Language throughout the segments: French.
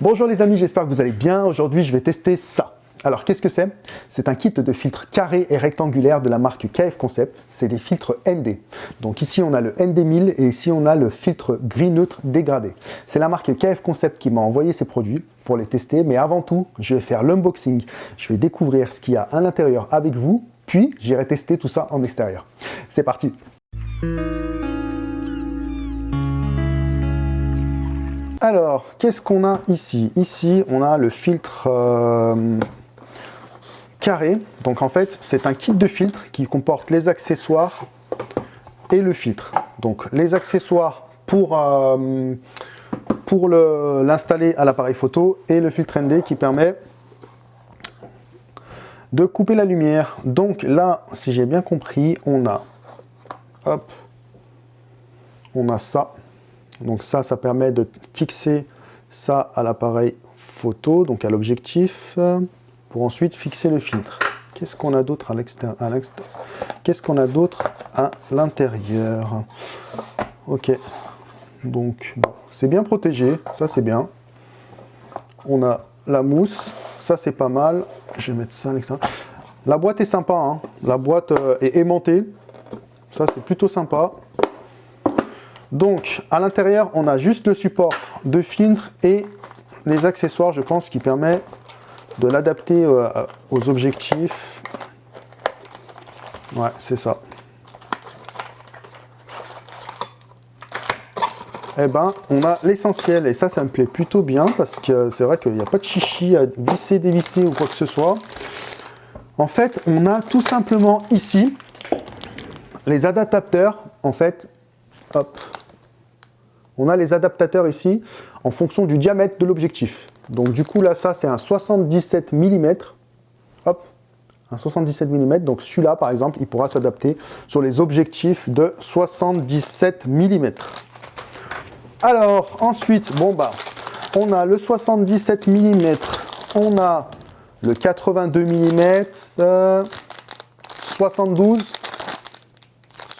Bonjour les amis, j'espère que vous allez bien. Aujourd'hui, je vais tester ça. Alors, qu'est-ce que c'est? C'est un kit de filtres carrés et rectangulaires de la marque KF Concept. C'est des filtres ND. Donc ici, on a le ND1000 et ici, on a le filtre gris neutre dégradé. C'est la marque KF Concept qui m'a envoyé ces produits pour les tester. Mais avant tout, je vais faire l'unboxing. Je vais découvrir ce qu'il y a à l'intérieur avec vous. Puis, j'irai tester tout ça en extérieur. C'est parti Alors, qu'est-ce qu'on a ici? Ici, on a le filtre euh, carré. Donc en fait, c'est un kit de filtres qui comporte les accessoires et le filtre. Donc les accessoires pour, euh, l'installer à l'appareil photo et le filtre ND qui permet de couper la lumière. Donc là, si j'ai bien compris, on a, on a ça. Donc ça, ça permet de fixer ça à l'appareil photo, donc à l'objectif, pour ensuite fixer le filtre. Qu'est-ce qu'on a d'autre à l'extérieur Qu'est-ce qu'on a d'autre à l'intérieur? Ok, donc c'est bien protégé, ça c'est bien. On a la mousse, ça c'est pas mal. Je vais mettre ça à l'extérieur. La boîte est sympa, hein. la boîte euh, est aimantée, ça c'est plutôt sympa. Donc, à l'intérieur, on a juste le support de filtre et les accessoires, je pense, qui permet de l'adapter euh, aux objectifs. Ouais, c'est ça. Eh ben, on a l'essentiel, et ça, ça me plaît plutôt bien, parce que c'est vrai qu'il n'y a pas de chichi à visser, dévisser ou quoi que ce soit. En fait, on a tout simplement ici les adaptateurs, en fait, hop, on a les adaptateurs ici en fonction du diamètre de l'objectif. Donc du coup là, ça c'est un 77 mm. Hop, un 77 mm. Donc celui-là par exemple, il pourra s'adapter sur les objectifs de 77 mm. Alors ensuite, bon bah, on a le 77 mm, on a le 82 mm, 72,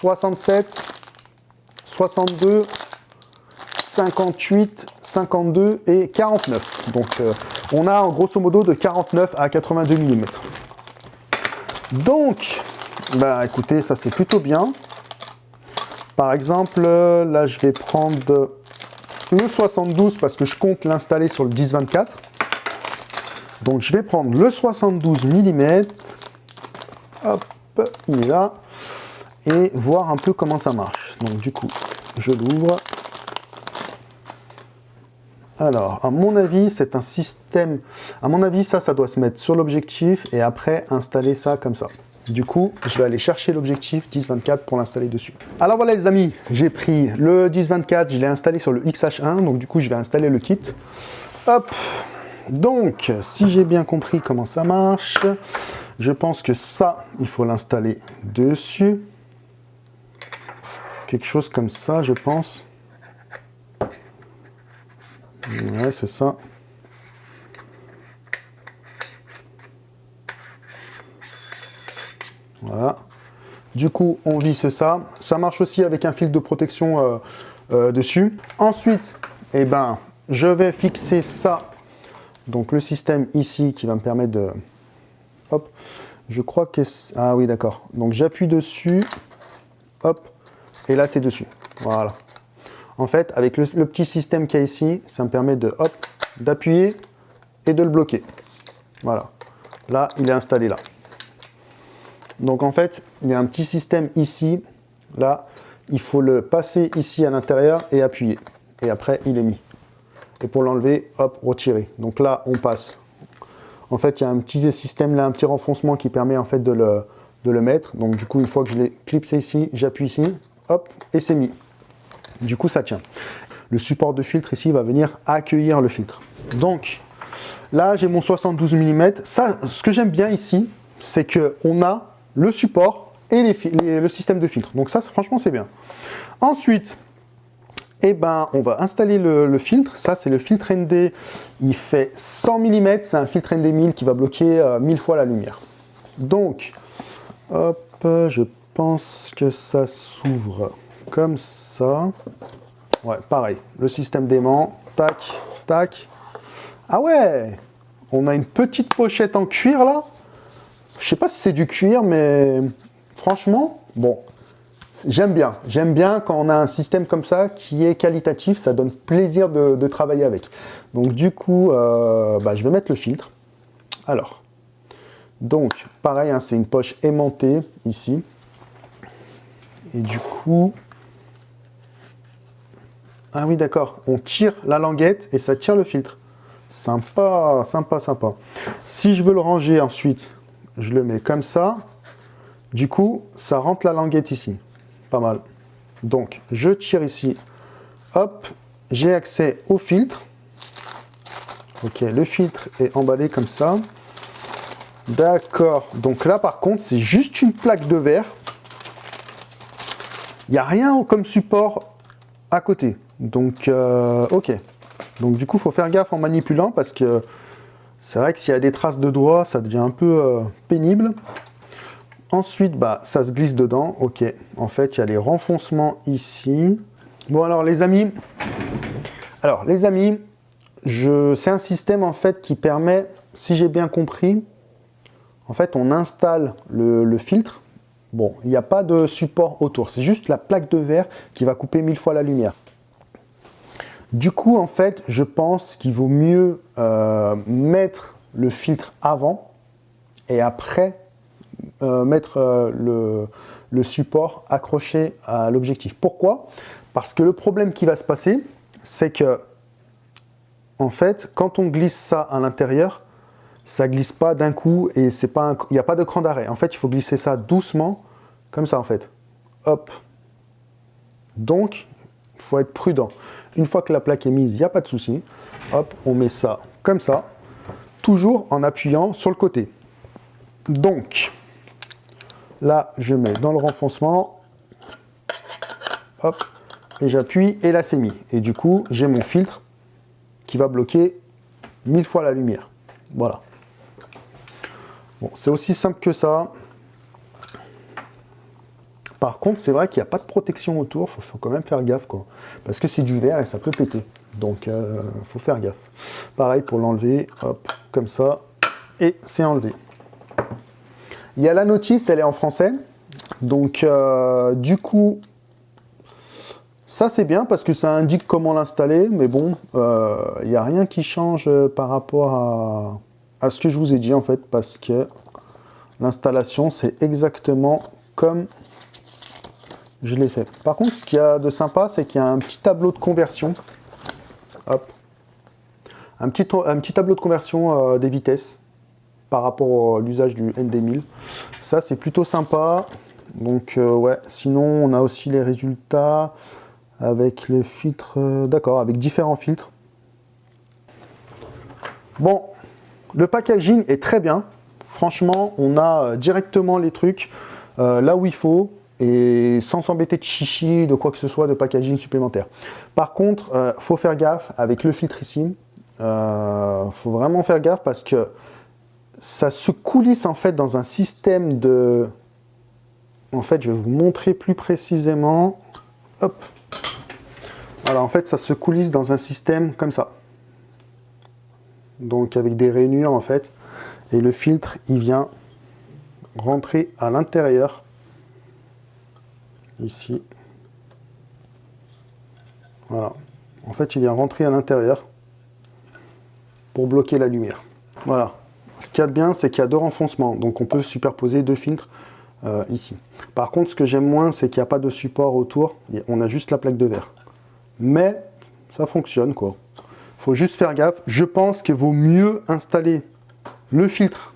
67, 62, 58, 52 et 49. Donc euh, on a en grosso modo de 49 à 82 mm. Donc, bah écoutez, ça c'est plutôt bien. Par exemple, là je vais prendre le 72 parce que je compte l'installer sur le 10-24. Donc je vais prendre le 72 mm. Hop, il est là. Et voir un peu comment ça marche. Donc du coup, je l'ouvre. Alors, à mon avis, c'est un système... À mon avis, ça, ça doit se mettre sur l'objectif et après installer ça comme ça. Du coup, je vais aller chercher l'objectif 10-24 pour l'installer dessus. Alors voilà les amis, j'ai pris le 10-24, je l'ai installé sur le XH1, donc du coup je vais installer le kit. Hop Donc, si j'ai bien compris comment ça marche, je pense que ça, il faut l'installer dessus. Quelque chose comme ça, je pense. Ouais, c'est ça. Voilà. Du coup, on visse ça. Ça marche aussi avec un fil de protection euh, euh, dessus. Ensuite, eh ben, je vais fixer ça. Donc le système ici qui va me permettre de... Hop. Je crois que... Ah oui, d'accord. Donc j'appuie dessus. Hop. Et là, c'est dessus. Voilà. En fait, avec le, petit système qu'il y a ici, ça me permet de hop, d'appuyer et de le bloquer. Voilà. Là, il est installé là. Donc en fait, il y a un petit système ici. Là, il faut le passer ici à l'intérieur et appuyer. Et après, il est mis. Et pour l'enlever, hop, retirer. Donc là, on passe. En fait, il y a un petit système là, un petit renfoncement qui permet en fait de le, de le mettre. Donc du coup, une fois que je l'ai clipsé ici, j'appuie ici, hop, et c'est mis. Du coup, ça tient. Le support de filtre ici va venir accueillir le filtre. Donc, là, j'ai mon 72 mm. Ça, ce que j'aime bien ici, c'est qu'on a le support et le système de filtre. Donc ça, franchement, c'est bien. Ensuite, eh ben, on va installer le, filtre. Ça, c'est le filtre ND. Il fait 100 mm. C'est un filtre ND 1000 qui va bloquer 1000 euh, fois la lumière. Donc, hop, je pense que ça s'ouvre ça. Ouais, pareil, le système d'aimant, tac, tac. Ah ouais On a une petite pochette en cuir là. Je sais pas si c'est du cuir, mais franchement, bon, j'aime bien. J'aime bien quand on a un système comme ça qui est qualitatif, ça donne plaisir de, travailler avec. Donc du coup, euh, bah, je vais mettre le filtre. Alors, donc pareil, hein, c'est une poche aimantée ici. Et du coup, ah oui, d'accord. On tire la languette et ça tire le filtre. Sympa, sympa, sympa. Si je veux le ranger ensuite, je le mets comme ça. Du coup, ça rentre la languette ici. Pas mal. Donc, je tire ici. Hop, j'ai accès au filtre. Ok, le filtre est emballé comme ça. D'accord. Donc là, par contre, c'est juste une plaque de verre. Il n'y a rien comme support à côté. Donc, euh, ok. Donc du coup, il faut faire gaffe en manipulant parce que c'est vrai que s'il y a des traces de doigts, ça devient un peu euh, pénible. Ensuite, bah, ça se glisse dedans. Ok, en fait, il y a les renfoncements ici. Bon, alors les amis, alors les amis, c'est un système en fait qui permet, si j'ai bien compris, en fait, on installe le filtre. Bon, il n'y a pas de support autour, c'est juste la plaque de verre qui va couper mille fois la lumière. Du coup, en fait, je pense qu'il vaut mieux euh, mettre le filtre avant et après euh, mettre euh, le, support accroché à l'objectif. Pourquoi? Parce que le problème qui va se passer, c'est que, en fait, quand on glisse ça à l'intérieur, ça glisse pas d'un coup et il n'y a pas de cran d'arrêt. En fait, il faut glisser ça doucement, comme ça en fait. Hop. Donc, il faut être prudent. Une fois que la plaque est mise, il n'y a pas de souci. Hop, on met ça comme ça, toujours en appuyant sur le côté. Donc, là, je mets dans le renfoncement, hop, et j'appuie, et là, c'est mis. Et du coup, j'ai mon filtre qui va bloquer mille fois la lumière. Voilà. Bon, c'est aussi simple que ça. Par contre, c'est vrai qu'il n'y a pas de protection autour, il faut, quand même faire gaffe, quoi. Parce que c'est du verre et ça peut péter. Donc, euh, faut faire gaffe. Pareil pour l'enlever, hop, comme ça, et c'est enlevé. Il y a la notice, elle est en français. Donc, euh, du coup, ça c'est bien parce que ça indique comment l'installer, mais bon, euh, il n'y a rien qui change par rapport à ce que je vous ai dit en fait, parce que l'installation c'est exactement comme je l'ai fait. Par contre, ce qu'il y a de sympa, c'est qu'il y a un petit tableau de conversion. Hop. Un petit, tableau de conversion euh, des vitesses par rapport à l'usage du ND1000. Ça, c'est plutôt sympa. Donc, euh, ouais. Sinon, on a aussi les résultats avec les filtres. Euh, d'accord, avec différents filtres. Bon, le packaging est très bien. Franchement, on a directement les trucs là où il faut et sans s'embêter de chichi, de quoi que ce soit, de packaging supplémentaire. Par contre, euh, faut faire gaffe avec le filtre ici. Euh, faut vraiment faire gaffe parce que ça se coulisse en fait dans un système de... En fait, je vais vous montrer plus précisément. Hop. Voilà, en fait, ça se coulisse dans un système comme ça. Donc avec des rainures en fait. Et le filtre, il vient rentrer à l'intérieur ici. Voilà. En fait, il vient rentrer à l'intérieur pour bloquer la lumière. Voilà. Ce qu'il y a de bien, c'est qu'il y a deux renfoncements. Donc, on peut superposer deux filtres euh, ici. Par contre, ce que j'aime moins, c'est qu'il n'y a pas de support autour. On a juste la plaque de verre. Mais, ça fonctionne, quoi. faut juste faire gaffe. Je pense qu'il vaut mieux installer le filtre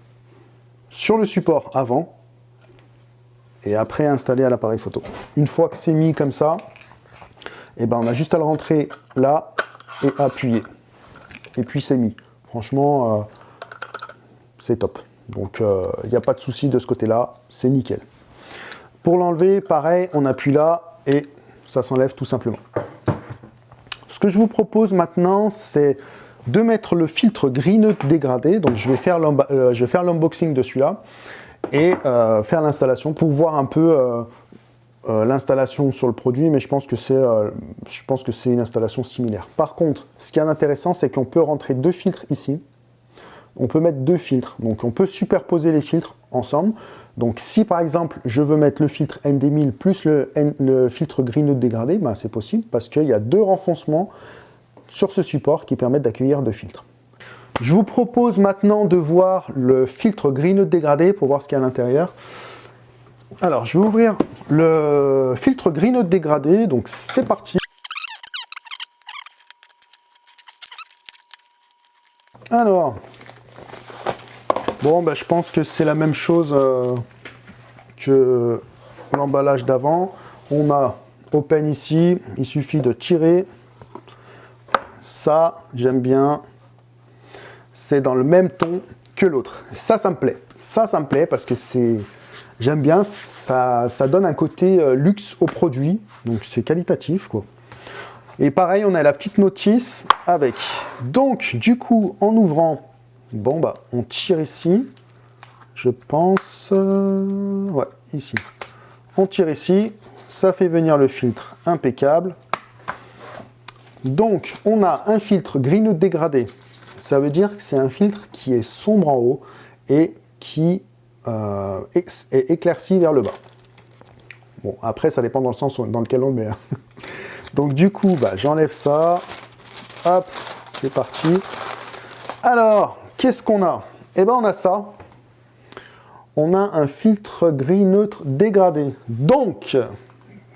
sur le support avant et après installer à l'appareil photo. Une fois que c'est mis comme ça, et eh ben on a juste à le rentrer là et appuyer. Et puis c'est mis. Franchement, euh, c'est top. Donc il euh, n'y a pas de souci de ce côté-là, c'est nickel. Pour l'enlever, pareil, on appuie là et ça s'enlève tout simplement. Ce que je vous propose maintenant, c'est de mettre le filtre green dégradé. Donc je vais faire euh, l'unboxing de celui-là et euh, faire l'installation pour voir un peu euh, euh, l'installation sur le produit, mais je pense que c'est une installation similaire. Par contre, ce qui est intéressant, c'est qu'on peut rentrer deux filtres ici. On peut mettre deux filtres, donc on peut superposer les filtres ensemble. Donc si par exemple je veux mettre le filtre ND1000 plus le, le filtre Green dégradé, ben, c'est possible parce qu'il y a deux renfoncements sur ce support qui permettent d'accueillir deux filtres. Je vous propose maintenant de voir le filtre Green dégradé pour voir ce qu'il y a à l'intérieur. Alors, je vais ouvrir le filtre Green dégradé, donc c'est parti. Alors, bon, ben, je pense que c'est la même chose euh, que l'emballage d'avant. On a Open ici, il suffit de tirer. Ça, j'aime bien c'est dans le même ton que l'autre. Ça, ça me plaît. Ça, ça me plaît parce que c'est... J'aime bien, ça, ça donne un côté euh, luxe au produit, donc c'est qualitatif, quoi. Et pareil, on a la petite notice avec. Donc, du coup, en ouvrant, bon, bah, on tire ici, je pense, euh, ouais, ici. On tire ici, ça fait venir le filtre impeccable. Donc, on a un filtre green dégradé ça veut dire que c'est un filtre qui est sombre en haut et qui euh, est éclairci vers le bas. Bon, après, ça dépend dans le sens dans lequel on le met. Hein. Donc du coup, bah, j'enlève ça. Hop, c'est parti. Alors, qu'est-ce qu'on a? Eh bien, on a ça. On a un filtre gris neutre dégradé. Donc,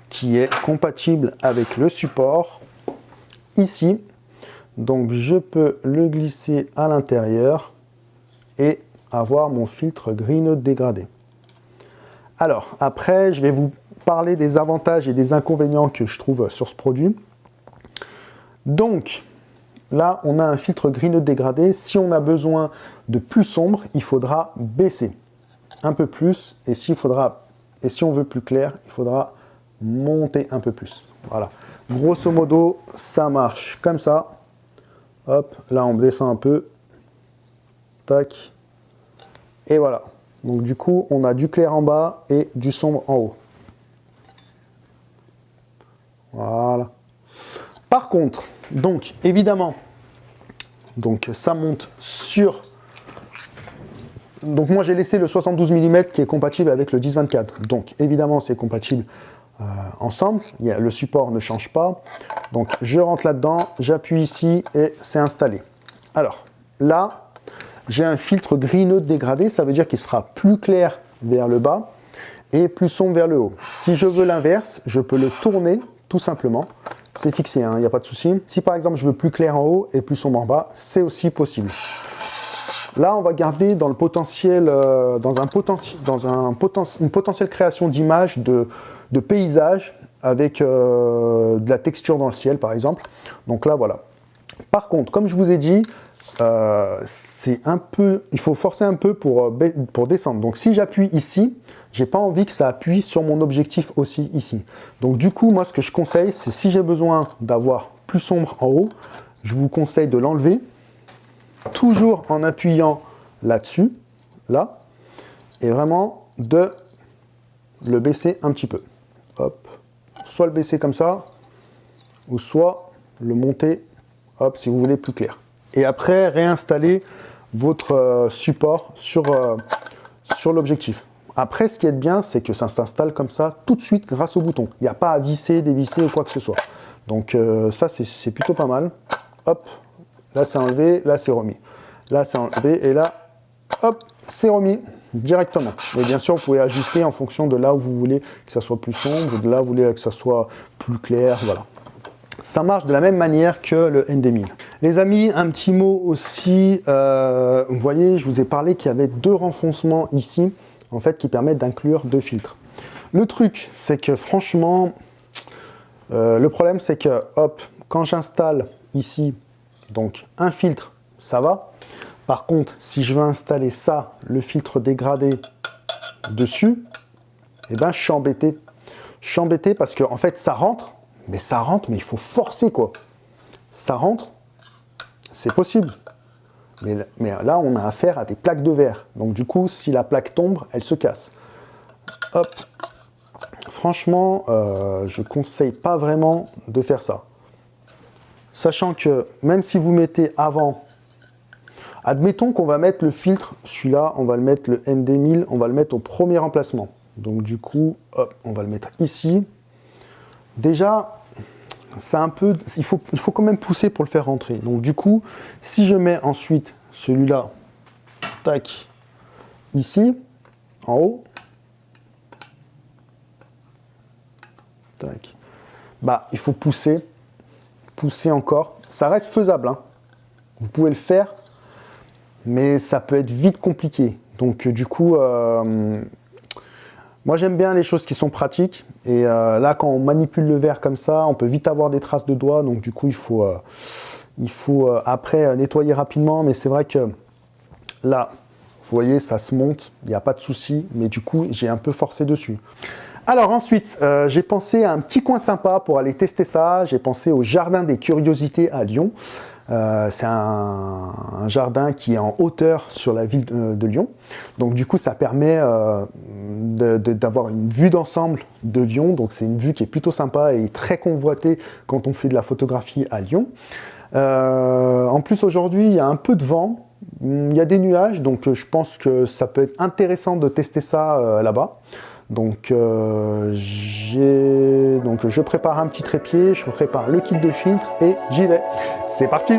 qui est compatible avec le support. Ici, donc je peux le glisser à l'intérieur et avoir mon filtre green dégradé. Alors après, je vais vous parler des avantages et des inconvénients que je trouve sur ce produit. Donc là, on a un filtre green dégradé. Si on a besoin de plus sombre, il faudra baisser un peu plus. Et, faudra, et si on veut plus clair, il faudra monter un peu plus. Voilà. Grosso modo, ça marche comme ça. Hop, là on descend un peu. Tac. Et voilà. Donc du coup, on a du clair en bas et du sombre en haut. Voilà. Par contre, donc évidemment, donc ça monte sur... Donc moi j'ai laissé le 72 mm qui est compatible avec le 10-24. Donc évidemment c'est compatible euh, ensemble. le support ne change pas. Donc je rentre là-dedans, j'appuie ici et c'est installé. Alors là, j'ai un filtre gris neutre dégradé, ça veut dire qu'il sera plus clair vers le bas et plus sombre vers le haut. Si je veux l'inverse, je peux le tourner tout simplement. C'est fixé, il hein, n'y a pas de souci. Si par exemple je veux plus clair en haut et plus sombre en bas, c'est aussi possible. Là, on va garder dans le potentiel, euh, dans un potentiel, dans un une potentielle création d'images de, de paysages avec euh, de la texture dans le ciel, par exemple. Donc là, voilà. Par contre, comme je vous ai dit, euh, c'est un peu, il faut forcer un peu pour, pour descendre. Donc si j'appuie ici, j'ai pas envie que ça appuie sur mon objectif aussi ici. Donc du coup, moi, ce que je conseille, c'est si j'ai besoin d'avoir plus sombre en haut, je vous conseille de l'enlever toujours en appuyant là-dessus, là, et vraiment de le baisser un petit peu. Soit le baisser comme ça, ou soit le monter, hop, si vous voulez plus clair. Et après, réinstaller votre euh, support sur, euh, sur l'objectif. Après, ce qui est bien, c'est que ça s'installe comme ça tout de suite grâce au bouton. Il n'y a pas à visser, dévisser ou quoi que ce soit. Donc euh, ça, c'est plutôt pas mal. Hop, Là, c'est enlevé, là, c'est remis. Là, c'est enlevé, et là, hop, c'est remis directement. Et bien sûr, vous pouvez ajuster en fonction de là où vous voulez que ça soit plus sombre, de là où vous voulez que ça soit plus clair, voilà. Ça marche de la même manière que le ND1000. Les amis, un petit mot aussi, euh, vous voyez, je vous ai parlé qu'il y avait deux renfoncements ici, en fait, qui permettent d'inclure deux filtres. Le truc, c'est que franchement, euh, le problème, c'est que, hop, quand j'installe ici donc un filtre, ça va. Par contre, si je veux installer ça, le filtre dégradé dessus, eh ben, je suis embêté. Je suis embêté parce que en fait, ça rentre, mais ça rentre, mais il faut forcer quoi. Ça rentre, c'est possible. Mais, là, on a affaire à des plaques de verre. Donc du coup, si la plaque tombe, elle se casse. Hop. franchement, euh, je conseille pas vraiment de faire ça. Sachant que même si vous mettez avant, admettons qu'on va mettre le filtre, celui-là, on va le mettre le ND1000, on va le mettre au premier emplacement. Donc du coup, on va le mettre ici. Déjà, c'est un peu, il faut, il faut quand même pousser pour le faire rentrer. Donc du coup, si je mets ensuite celui-là, tac, ici, en haut, tac, bah il faut pousser, pousser encore. Ça reste faisable, hein. vous pouvez le faire, mais ça peut être vite compliqué. Donc du coup, euh, moi, j'aime bien les choses qui sont pratiques. Et euh, là, quand on manipule le verre comme ça, on peut vite avoir des traces de doigts. Donc, du coup, il faut, euh, il faut euh, après nettoyer rapidement. Mais c'est vrai que là, vous voyez, ça se monte. Il n'y a pas de souci. Mais du coup, j'ai un peu forcé dessus. Alors ensuite, j'ai pensé à un petit coin sympa pour aller tester ça. J'ai pensé au Jardin des Curiosités à Lyon. Euh, c'est un, jardin qui est en hauteur sur la ville de, Lyon. Donc du coup, ça permet euh, d'avoir une vue d'ensemble de Lyon. Donc c'est une vue qui est plutôt sympa et très convoitée quand on fait de la photographie à Lyon. Euh, en plus, aujourd'hui, il y a un peu de vent. Il y a des nuages, donc je pense que ça peut être intéressant de tester ça là-bas. Donc, euh, donc je prépare un petit trépied, je prépare le kit de filtre et j'y vais. C'est parti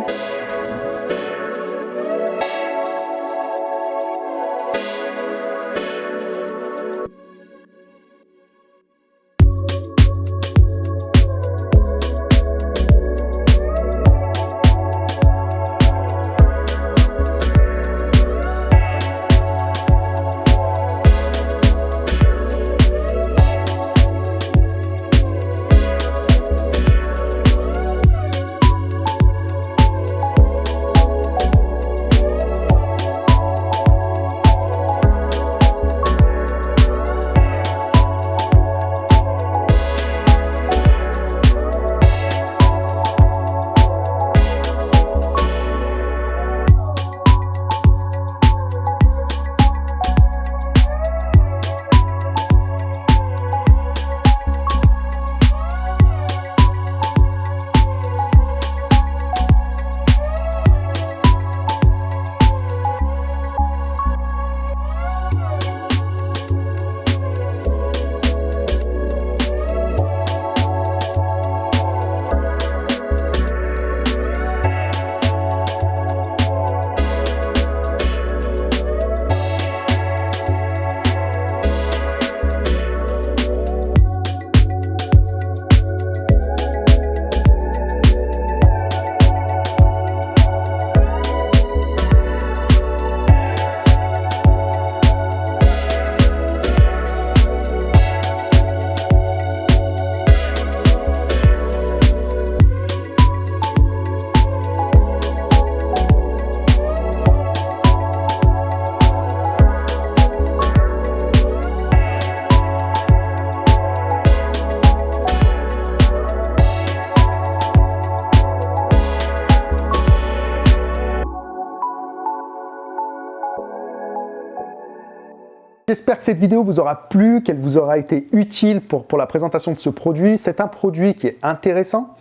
J'espère que cette vidéo vous aura plu, qu'elle vous aura été utile pour, la présentation de ce produit. C'est un produit qui est intéressant,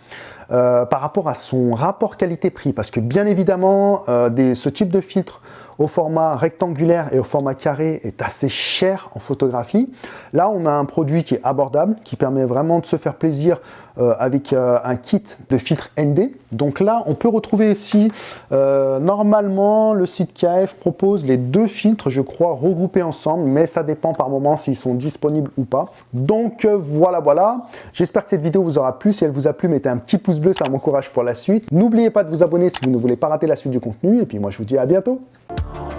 euh, par rapport à son rapport qualité-prix. Parce que bien évidemment, euh, ce type de filtre au format rectangulaire et au format carré est assez cher en photographie. Là, on a un produit qui est abordable, qui permet vraiment de se faire plaisir euh, avec un kit de filtre ND. Donc là, on peut retrouver ici, normalement, le site KF propose les deux filtres, je crois, regroupés ensemble, mais ça dépend par moment s'ils sont disponibles ou pas. Donc voilà, voilà. J'espère que cette vidéo vous aura plu. Si elle vous a plu, mettez un petit pouce bleu, ça m'encourage pour la suite. N'oubliez pas de vous abonner si vous ne voulez pas rater la suite du contenu. Et puis moi, je vous dis à bientôt. Oh.